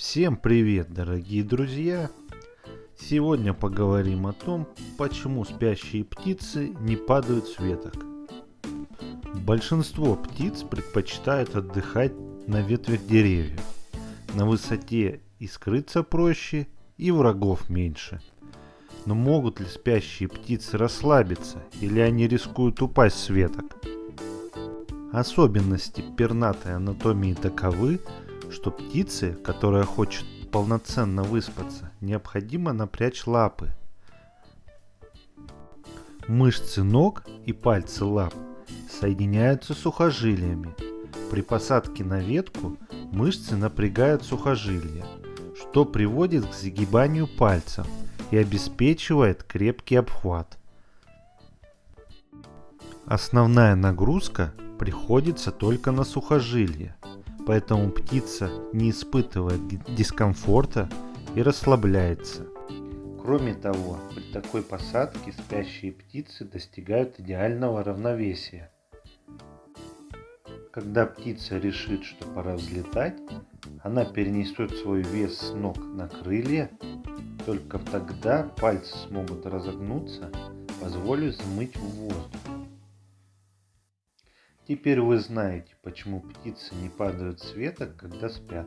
Всем привет, дорогие друзья! Сегодня поговорим о том, почему спящие птицы не падают с веток. Большинство птиц предпочитают отдыхать на ветвях деревьев. На высоте и скрыться проще, и врагов меньше. Но могут ли спящие птицы расслабиться, или они рискуют упасть с веток? Особенности пернатой анатомии таковы, что птице, которая хочет полноценно выспаться, необходимо напрячь лапы. Мышцы ног и пальцы лап соединяются сухожилиями. При посадке на ветку мышцы напрягают сухожилия, что приводит к загибанию пальцев и обеспечивает крепкий обхват. Основная нагрузка приходится только на сухожилия, поэтому птица не испытывает дискомфорта и расслабляется. Кроме того, при такой посадке спящие птицы достигают идеального равновесия. Когда птица решит, что пора взлетать, она перенесет свой вес с ног на крылья, только тогда пальцы смогут разогнуться, позволив взмыть в воздух. Теперь вы знаете, почему птицы не падают с веток, когда спят.